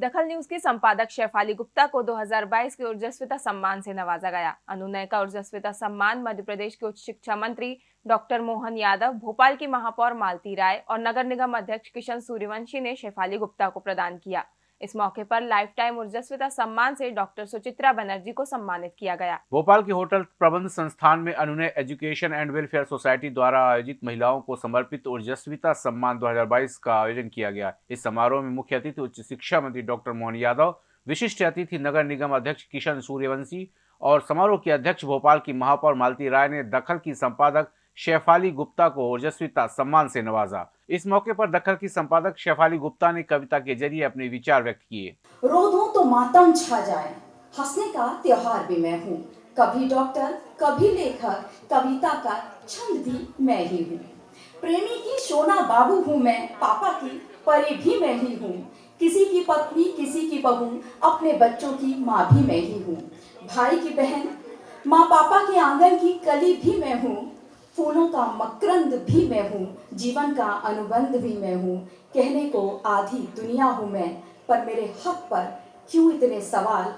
दखल न्यूज़ के संपादक शेफाली गुप्ता को 2022 के ऊर्जस्विता सम्मान से नवाजा गया। अनुनय का ऊर्जस्विता सम्मान मध्य प्रदेश के उच्च शिक्षा मंत्री डॉक्टर मोहन यादव, भोपाल की महापौर मालती राय और नगर निगम अध्यक्ष किशन सूर्यवंशी ने शेफाली गुप्ता को प्रदान किया। इस मौके पर लाइफ टाइम ऊर्जस्विता सम्मान से डॉक्टर सुचित्रा बनर्जी को सम्मानित किया गया। भोपाल के होटल प्रबंध संस्थान में अनुनय एजुकेशन एंड वेलफेयर सोसाइटी द्वारा आयोजित महिलाओं को समर्पित ऊर्जस्विता सम्मान 2022 का आयोजन किया गया। इस समारोह में मुख्य अतिथि उच्च शिक्षा मंत्री डॉक्टर मोहन यादव, विशिष्ट अतिथि नगर निगम अध्यक्ष किशन सूर्यवंशी और समारोह की अध्यक्ष भोपाल की महापौर मालती राय ने दखल की संपादक शेफाली गुप्ता को ओजस्विता सम्मान से नवाजा। इस मौके पर दखल की संपादक शेफाली गुप्ता ने कविता के ज़रिए अपने विचार व्यक्त किए। रो तो मातम छा जाए। हंसने का त्योहार भी मैं हूँ। कभी डॉक्टर, कभी लेखक, कविता का छंद भी मैं ही हूँ। प्रेमी की सोना बाबू हूँ मैं, पापा की परी भी मैं ही हूँ। किसी की पत्नी, किसी की बहू, अपने बच्चों की माँ भी मैं ही हूँ। भाई की बहन, माँ पापा के आँगन की कली भी मैं हूँ। फूलों का मकरंद भी मैं हूँ, जीवन का अनुबंध भी मैं हूँ। कहने को आधी दुनिया हूँ मैं, पर मेरे हक पर क्यों इतने सवाल?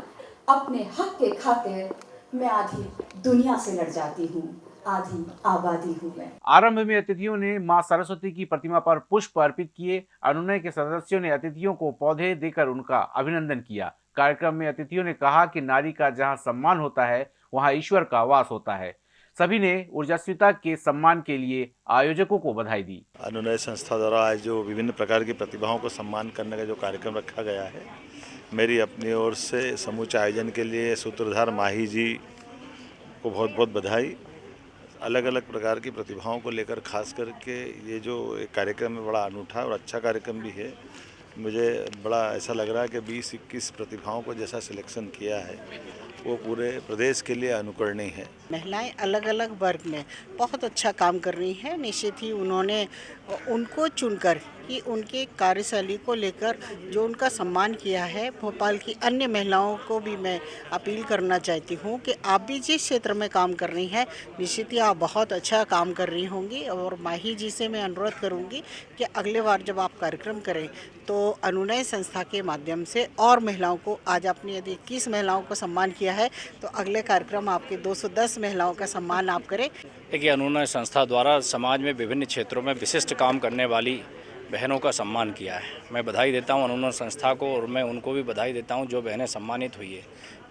अपने हक के खातिर मैं आधी दुनिया से लड़ जाती हूँ, आधी आबादी हूँ मैं। आरंभ में अतिथियों ने माँ सरस्वती की प्रतिमा पर पुष्प अर्पित किए, अनुनय के सदस्यों ने अतिथियों को पौधे देकर उनका अभिनंदन किया। कार्यक्रम में अतिथियों ने कहा कि नारी का जहाँ सम्मान होता है, वहाँ ईश्वर का वास होता है। सभी ने ऊर्जास्विता के सम्मान के लिए आयोजकों को बधाई दी। अनुनय संस्था द्वारा आज जो विभिन्न प्रकार की प्रतिभाओं को सम्मान करने का जो कार्यक्रम रखा गया है, मेरी अपनी ओर से समूचे आयोजन के लिए सूत्रधार माही जी को बहुत बहुत बधाई। अलग अलग प्रकार की प्रतिभाओं को लेकर खास करके ये जो कार्यक्रम है, बड़ा अनूठा और अच्छा कार्यक्रम भी है। मुझे बड़ा ऐसा लग रहा है कि 20-21 प्रतिभाओं को जैसा सिलेक्शन किया है वो पूरे प्रदेश के लिए अनुकरणीय है। महिलाएँ अलग अलग वर्ग में बहुत अच्छा काम कर रही हैं। निश्चित ही उन्होंने, उनको चुनकर कि उनके कार्यशैली को लेकर जो उनका सम्मान किया है, भोपाल की अन्य महिलाओं को भी मैं अपील करना चाहती हूँ कि आप भी जिस क्षेत्र में काम कर रही हैं, निश्चित ही आप बहुत अच्छा काम कर रही होंगी और माही जी से मैं अनुरोध करूँगी कि अगले बार जब आप कार्यक्रम करें तो अनुनय संस्था के माध्यम से और महिलाओं को, आज आपने यदि इक्कीस महिलाओं को सम्मान किया है तो अगले कार्यक्रम आपके 210 महिलाओं का सम्मान आप करें। देखिए, अनुनय संस्था द्वारा समाज में विभिन्न क्षेत्रों में विशिष्ट काम करने वाली बहनों का सम्मान किया है। मैं बधाई देता हूँ अनुनय संस्था को और मैं उनको भी बधाई देता हूँ जो बहनें सम्मानित हुई है।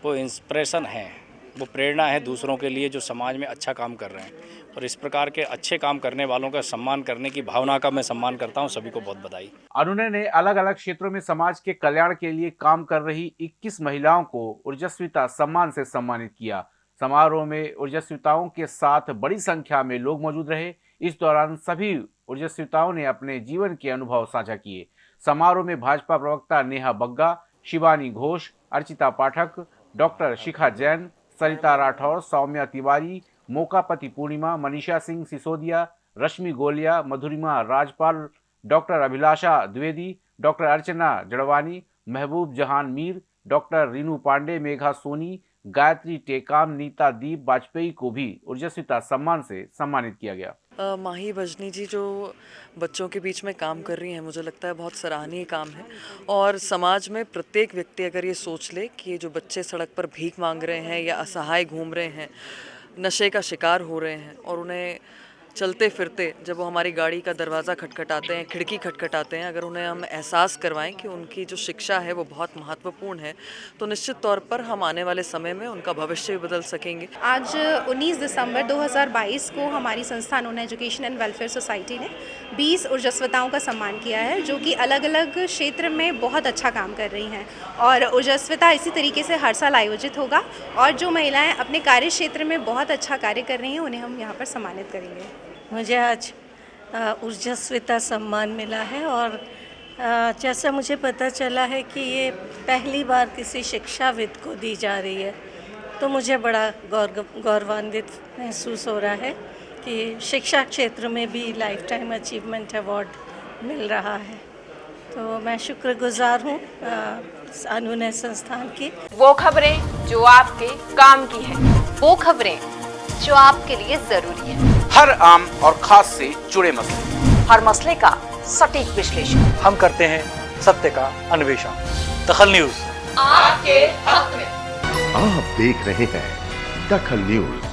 वो इंस्प्रेशन हैं। वो प्रेरणा है दूसरों के लिए जो समाज में अच्छा काम कर रहे हैं। और इस प्रकार के अच्छे काम करने वालों का सम्मान करने की भावना का मैं सम्मान करता हूँ। सभी को बहुत बधाई। अनुनय ने अलग अलग क्षेत्रों में समाज के कल्याण के लिए काम कर रही 21 महिलाओं को ऊर्जस्विता सम्मान से सम्मानित किया। समारोह में ऊर्जस्विताओं के साथ बड़ी संख्या में लोग मौजूद रहे। इस दौरान सभी ऊर्जस्विताओं ने अपने जीवन के अनुभव साझा किए। समारोह में भाजपा प्रवक्ता Neha Bagga, Shivani Ghosh, Archita Pathak, doctor Shikha Jain, Sarita Rathore, Saumya Tiwari, Mokapati Purnima, Manisha Singh Sisodia, Rashmi Goliya, Madhurima Rajpal, doctor Abhilasha Dwivedi, doctor Archana Jadwani, Mehboob Jahan Mir, doctor Rinu Pandey, Megha Soni, Gayatri Tekam, Nita Deep Vajpayee को भी ऊर्जस्विता सम्मान से सम्मानित किया गया। माही भजनी जी जो बच्चों के बीच में काम कर रही हैं, मुझे लगता है बहुत सराहनीय काम है। और समाज में प्रत्येक व्यक्ति अगर ये सोच ले कि जो बच्चे सड़क पर भीख मांग रहे हैं या असहाय घूम रहे हैं, नशे का शिकार हो रहे हैं और उन्हें चलते फिरते जब वो हमारी गाड़ी का दरवाज़ा खटखटाते हैं, खिड़की खटखटाते हैं, अगर उन्हें हम एहसास करवाएँ कि उनकी जो शिक्षा है वो बहुत महत्वपूर्ण है तो निश्चित तौर पर हम आने वाले समय में उनका भविष्य भी बदल सकेंगे। आज 19 दिसंबर 2022 को हमारी संस्थान उन एजुकेशन एंड वेलफेयर सोसाइटी ने 20 ऊर्जस्वताओं का सम्मान किया है, जो कि अलग अलग क्षेत्र में बहुत अच्छा काम कर रही हैं। और ऊर्जस्वता इसी तरीके से हर साल आयोजित होगा और जो महिलाएँ अपने कार्य क्षेत्र में बहुत अच्छा कार्य कर रही हैं, उन्हें हम यहाँ पर सम्मानित करेंगे। मुझे आज ऊर्जस्विता सम्मान मिला है और जैसा मुझे पता चला है कि ये पहली बार किसी शिक्षाविद को दी जा रही है तो मुझे बड़ा गौर गौरवान्वित महसूस हो रहा है कि शिक्षा क्षेत्र में भी लाइफ टाइम अचीवमेंट अवार्ड मिल रहा है। तो मैं शुक्रगुजार हूँ अनुनय संस्थान की। वो खबरें जो आपके काम की है। वो खबरें जो आपके लिए ज़रूरी है। हर आम और खास से जुड़े मसले। हर मसले का सटीक विश्लेषण। हम करते हैं सत्य का अन्वेषण। दखल न्यूज़। आपके हक में। आप देख रहे हैं दखल न्यूज़।